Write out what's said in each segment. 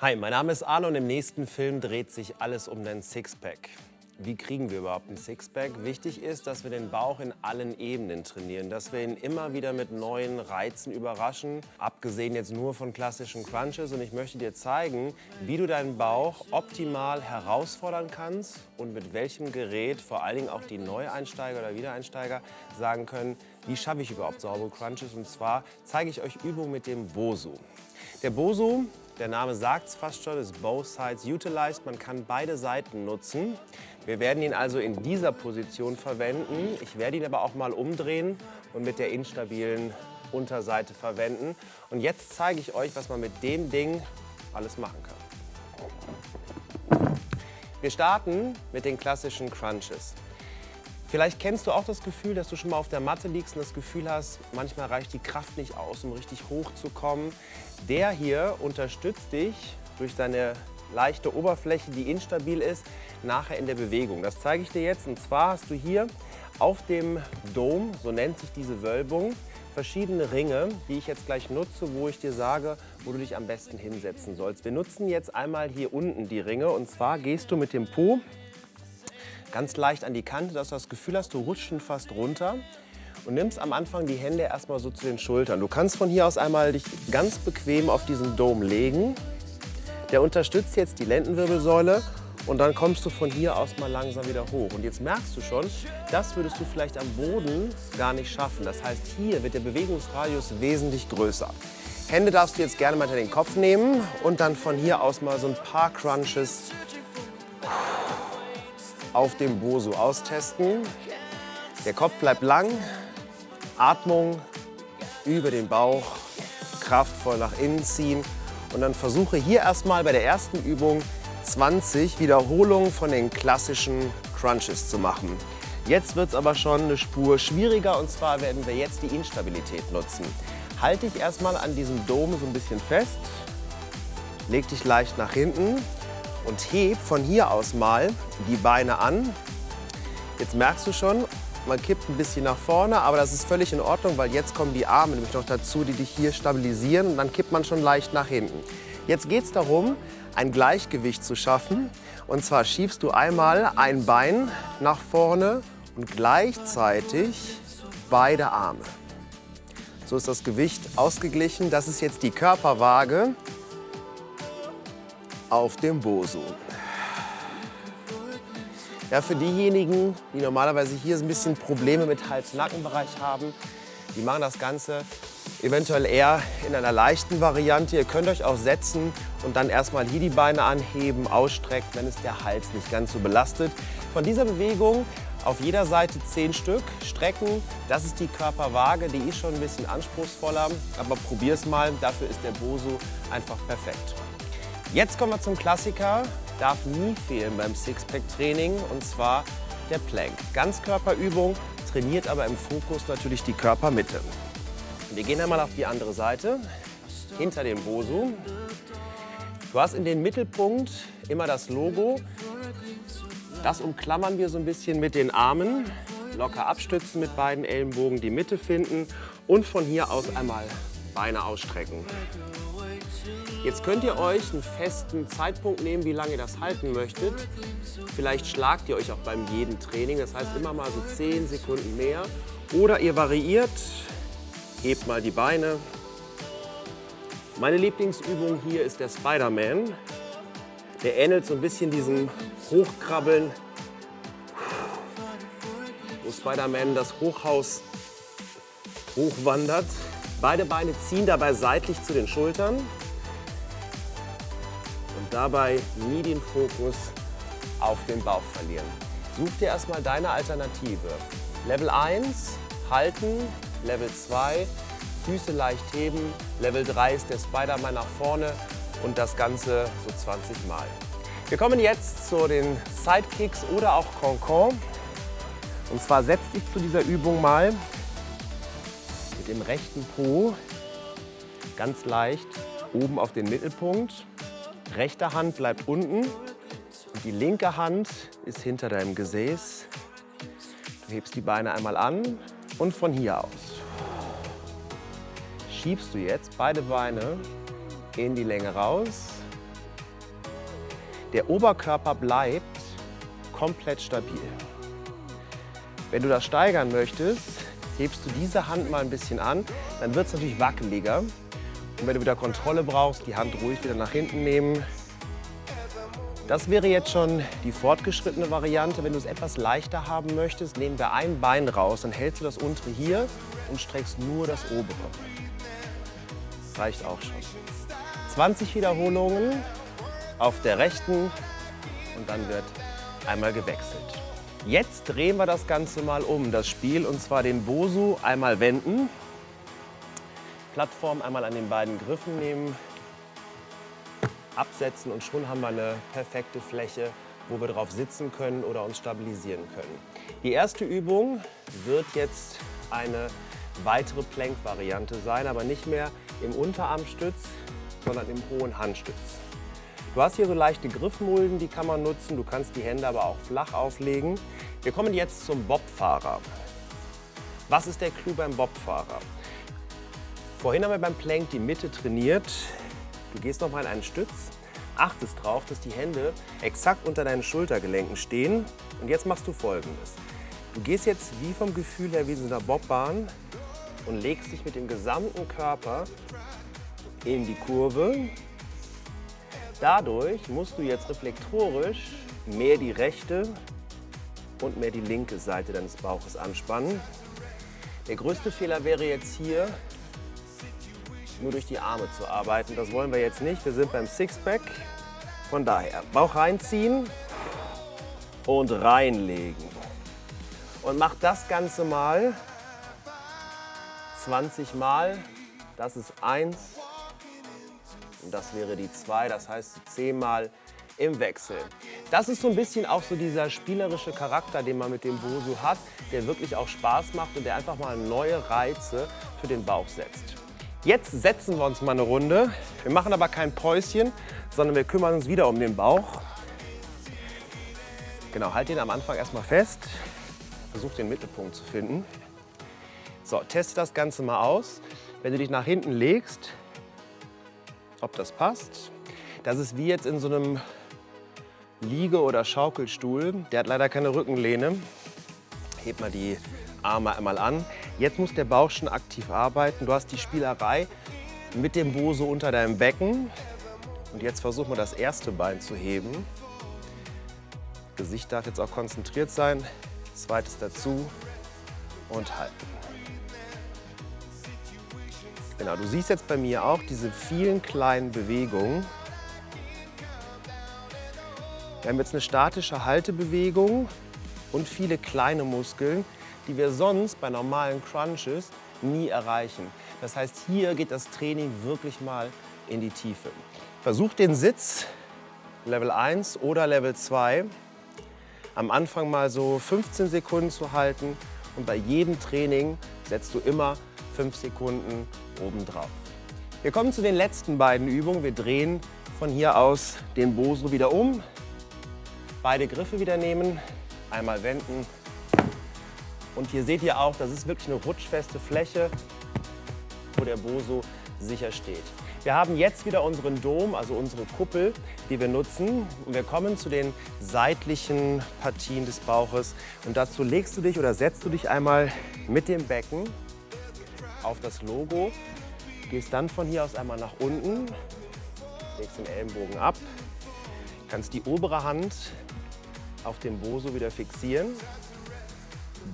Hi, mein Name ist Arno und im nächsten Film dreht sich alles um den Sixpack. Wie kriegen wir überhaupt ein Sixpack? Wichtig ist, dass wir den Bauch in allen Ebenen trainieren, dass wir ihn immer wieder mit neuen Reizen überraschen, abgesehen jetzt nur von klassischen Crunches. Und ich möchte dir zeigen, wie du deinen Bauch optimal herausfordern kannst und mit welchem Gerät vor allen Dingen auch die Neueinsteiger oder Wiedereinsteiger sagen können, wie schaffe ich überhaupt saubere Crunches. Und zwar zeige ich euch Übungen mit dem Bosu. Der Bosu der Name sagt es fast schon, ist Both Sides Utilized. Man kann beide Seiten nutzen. Wir werden ihn also in dieser Position verwenden. Ich werde ihn aber auch mal umdrehen und mit der instabilen Unterseite verwenden. Und jetzt zeige ich euch, was man mit dem Ding alles machen kann. Wir starten mit den klassischen Crunches. Vielleicht kennst du auch das Gefühl, dass du schon mal auf der Matte liegst und das Gefühl hast, manchmal reicht die Kraft nicht aus, um richtig hoch zu kommen. Der hier unterstützt dich durch seine leichte Oberfläche, die instabil ist, nachher in der Bewegung. Das zeige ich dir jetzt. Und zwar hast du hier auf dem Dome, so nennt sich diese Wölbung, verschiedene Ringe, die ich jetzt gleich nutze, wo ich dir sage, wo du dich am besten hinsetzen sollst. Wir nutzen jetzt einmal hier unten die Ringe und zwar gehst du mit dem Po ganz leicht an die Kante, dass du das Gefühl hast, du rutschst schon fast runter und nimmst am Anfang die Hände erstmal so zu den Schultern. Du kannst von hier aus einmal dich ganz bequem auf diesen Dome legen. Der unterstützt jetzt die Lendenwirbelsäule und dann kommst du von hier aus mal langsam wieder hoch. Und jetzt merkst du schon, das würdest du vielleicht am Boden gar nicht schaffen. Das heißt, hier wird der Bewegungsradius wesentlich größer. Hände darfst du jetzt gerne mal hinter den Kopf nehmen und dann von hier aus mal so ein paar Crunches auf dem Bosu austesten. Der Kopf bleibt lang, Atmung über den Bauch, kraftvoll nach innen ziehen. Und dann versuche hier erstmal bei der ersten Übung 20 Wiederholungen von den klassischen Crunches zu machen. Jetzt wird es aber schon eine Spur schwieriger und zwar werden wir jetzt die Instabilität nutzen. Halte dich erstmal an diesem Dom so ein bisschen fest, leg dich leicht nach hinten und heb von hier aus mal die Beine an. Jetzt merkst du schon, man kippt ein bisschen nach vorne, aber das ist völlig in Ordnung, weil jetzt kommen die Arme nämlich noch dazu, die dich hier stabilisieren und dann kippt man schon leicht nach hinten. Jetzt geht es darum, ein Gleichgewicht zu schaffen. Und zwar schiebst du einmal ein Bein nach vorne und gleichzeitig beide Arme. So ist das Gewicht ausgeglichen. Das ist jetzt die Körperwaage auf dem Bosu. Ja, für diejenigen, die normalerweise hier ein bisschen Probleme mit Hals-Nackenbereich haben, die machen das Ganze eventuell eher in einer leichten Variante. Ihr könnt euch auch setzen und dann erstmal hier die Beine anheben, ausstrecken, wenn es der Hals nicht ganz so belastet. Von dieser Bewegung auf jeder Seite 10 Stück strecken. Das ist die Körperwaage, die ist schon ein bisschen anspruchsvoller, aber probier es mal. Dafür ist der Bosu einfach perfekt. Jetzt kommen wir zum Klassiker, darf nie fehlen beim Sixpack-Training und zwar der Plank. Ganzkörperübung, trainiert aber im Fokus natürlich die Körpermitte. Wir gehen einmal auf die andere Seite, hinter dem Bosu. Du hast in den Mittelpunkt immer das Logo. Das umklammern wir so ein bisschen mit den Armen. Locker abstützen mit beiden Ellenbogen, die Mitte finden und von hier aus einmal Beine ausstrecken. Jetzt könnt ihr euch einen festen Zeitpunkt nehmen, wie lange ihr das halten möchtet. Vielleicht schlagt ihr euch auch beim jeden Training, das heißt immer mal so 10 Sekunden mehr. Oder ihr variiert, hebt mal die Beine. Meine Lieblingsübung hier ist der Spider-Man. Der ähnelt so ein bisschen diesem Hochkrabbeln, wo Spider-Man das Hochhaus hochwandert. Beide Beine ziehen dabei seitlich zu den Schultern dabei nie den Fokus auf den Bauch verlieren. Such dir erstmal deine Alternative. Level 1, halten. Level 2, Füße leicht heben. Level 3 ist der Spider-Man nach vorne und das Ganze so 20 Mal. Wir kommen jetzt zu den Sidekicks oder auch Concon. Und zwar setz dich zu dieser Übung mal mit dem rechten Po ganz leicht oben auf den Mittelpunkt Rechte Hand bleibt unten und die linke Hand ist hinter deinem Gesäß. Du hebst die Beine einmal an und von hier aus schiebst du jetzt beide Beine in die Länge raus Der Oberkörper bleibt komplett stabil. Wenn du das steigern möchtest, hebst du diese Hand mal ein bisschen an, dann wird es natürlich wackeliger. Und wenn du wieder Kontrolle brauchst, die Hand ruhig wieder nach hinten nehmen. Das wäre jetzt schon die fortgeschrittene Variante. Wenn du es etwas leichter haben möchtest, nehmen wir ein Bein raus, dann hältst du das untere hier und streckst nur das obere. Das reicht auch schon. 20 Wiederholungen auf der rechten und dann wird einmal gewechselt. Jetzt drehen wir das Ganze mal um, das Spiel, und zwar den Bosu einmal wenden. Plattform einmal an den beiden Griffen nehmen, absetzen und schon haben wir eine perfekte Fläche, wo wir drauf sitzen können oder uns stabilisieren können. Die erste Übung wird jetzt eine weitere Plank-Variante sein, aber nicht mehr im Unterarmstütz, sondern im hohen Handstütz. Du hast hier so leichte Griffmulden, die kann man nutzen. Du kannst die Hände aber auch flach auflegen. Wir kommen jetzt zum Bobfahrer. Was ist der Clou beim Bobfahrer? Vorhin haben wir beim Plank die Mitte trainiert. Du gehst nochmal in einen Stütz, achtest darauf, dass die Hände exakt unter deinen Schultergelenken stehen. Und jetzt machst du folgendes. Du gehst jetzt wie vom Gefühl her wie in so einer Bobbahn und legst dich mit dem gesamten Körper in die Kurve. Dadurch musst du jetzt reflektorisch mehr die rechte und mehr die linke Seite deines Bauches anspannen. Der größte Fehler wäre jetzt hier, nur durch die Arme zu arbeiten. Das wollen wir jetzt nicht. Wir sind beim Sixpack. Von daher Bauch reinziehen und reinlegen. Und mach das Ganze mal 20 Mal. Das ist 1 und das wäre die 2. Das heißt 10 Mal im Wechsel. Das ist so ein bisschen auch so dieser spielerische Charakter, den man mit dem Bosu hat, der wirklich auch Spaß macht und der einfach mal neue Reize für den Bauch setzt. Jetzt setzen wir uns mal eine Runde. Wir machen aber kein Päuschen, sondern wir kümmern uns wieder um den Bauch. Genau, halt den am Anfang erstmal fest. Versuch den Mittelpunkt zu finden. So, teste das Ganze mal aus. Wenn du dich nach hinten legst, ob das passt. Das ist wie jetzt in so einem Liege- oder Schaukelstuhl. Der hat leider keine Rückenlehne. Heb mal die Arme einmal an. Jetzt muss der Bauch schon aktiv arbeiten. Du hast die Spielerei mit dem Bo unter deinem Becken. Und jetzt versuchen wir das erste Bein zu heben. Gesicht darf jetzt auch konzentriert sein. Zweites dazu und halten. Genau, du siehst jetzt bei mir auch diese vielen kleinen Bewegungen. Wir haben jetzt eine statische Haltebewegung und viele kleine Muskeln, die wir sonst bei normalen Crunches nie erreichen. Das heißt, hier geht das Training wirklich mal in die Tiefe. Versuch den Sitz Level 1 oder Level 2 am Anfang mal so 15 Sekunden zu halten und bei jedem Training setzt du immer 5 Sekunden obendrauf. Wir kommen zu den letzten beiden Übungen. Wir drehen von hier aus den Boso wieder um. Beide Griffe wieder nehmen, einmal wenden und hier seht ihr auch, das ist wirklich eine rutschfeste Fläche, wo der Boso sicher steht. Wir haben jetzt wieder unseren Dom, also unsere Kuppel, die wir nutzen. Und wir kommen zu den seitlichen Partien des Bauches. Und dazu legst du dich oder setzt du dich einmal mit dem Becken auf das Logo, gehst dann von hier aus einmal nach unten, legst den Ellenbogen ab, kannst die obere Hand auf den Boso wieder fixieren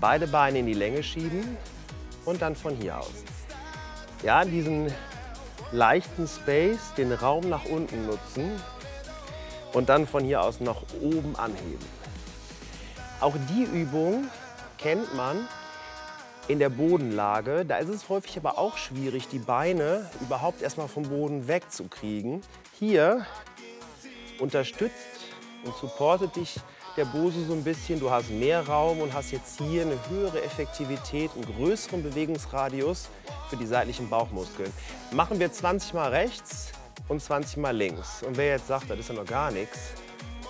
beide Beine in die Länge schieben und dann von hier aus. Ja, diesen leichten Space, den Raum nach unten nutzen und dann von hier aus nach oben anheben. Auch die Übung kennt man in der Bodenlage. Da ist es häufig aber auch schwierig, die Beine überhaupt erstmal vom Boden wegzukriegen. Hier unterstützt und supportet dich der Bose so ein bisschen. Du hast mehr Raum und hast jetzt hier eine höhere Effektivität, einen größeren Bewegungsradius für die seitlichen Bauchmuskeln. Machen wir 20 Mal rechts und 20 Mal links. Und wer jetzt sagt, das ist ja noch gar nichts,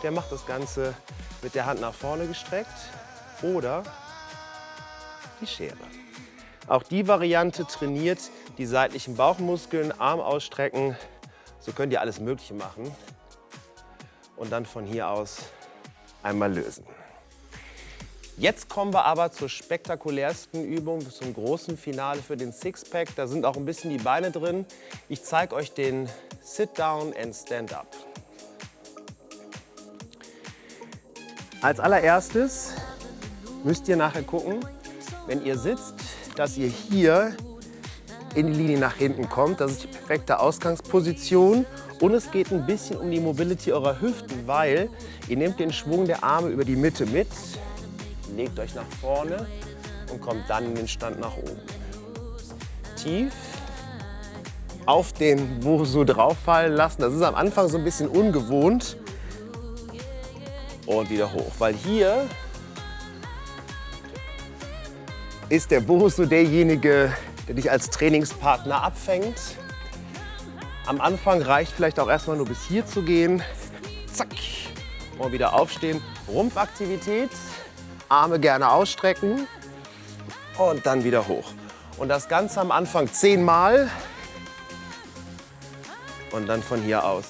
der macht das Ganze mit der Hand nach vorne gestreckt oder die Schere. Auch die Variante trainiert die seitlichen Bauchmuskeln, Arm ausstrecken. So könnt ihr alles Mögliche machen. und dann von hier aus einmal lösen. Jetzt kommen wir aber zur spektakulärsten Übung, zum großen Finale für den Sixpack. Da sind auch ein bisschen die Beine drin. Ich zeige euch den Sit Down and Stand Up. Als allererstes müsst ihr nachher gucken, wenn ihr sitzt, dass ihr hier in die Linie nach hinten kommt. Das ist die perfekte Ausgangsposition. Und es geht ein bisschen um die Mobility eurer Hüften, weil ihr nehmt den Schwung der Arme über die Mitte mit, legt euch nach vorne und kommt dann in den Stand nach oben. Tief auf den Bosu drauffallen lassen. Das ist am Anfang so ein bisschen ungewohnt. Und wieder hoch, weil hier ist der Bosu derjenige, der dich als Trainingspartner abfängt. Am Anfang reicht vielleicht auch erstmal nur bis hier zu gehen. Zack. Und wieder aufstehen. Rumpfaktivität. Arme gerne ausstrecken. Und dann wieder hoch. Und das Ganze am Anfang zehnmal. Und dann von hier aus.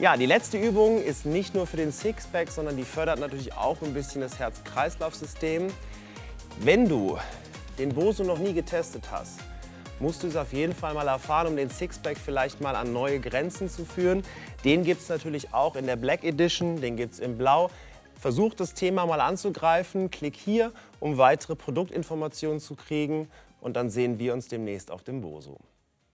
Ja, die letzte Übung ist nicht nur für den Sixpack, sondern die fördert natürlich auch ein bisschen das Herz-Kreislauf-System. Wenn du den Boso noch nie getestet hast, musst du es auf jeden Fall mal erfahren, um den Sixpack vielleicht mal an neue Grenzen zu führen. Den gibt es natürlich auch in der Black Edition, den gibt es in Blau. Versuch das Thema mal anzugreifen, klick hier, um weitere Produktinformationen zu kriegen und dann sehen wir uns demnächst auf dem Boso.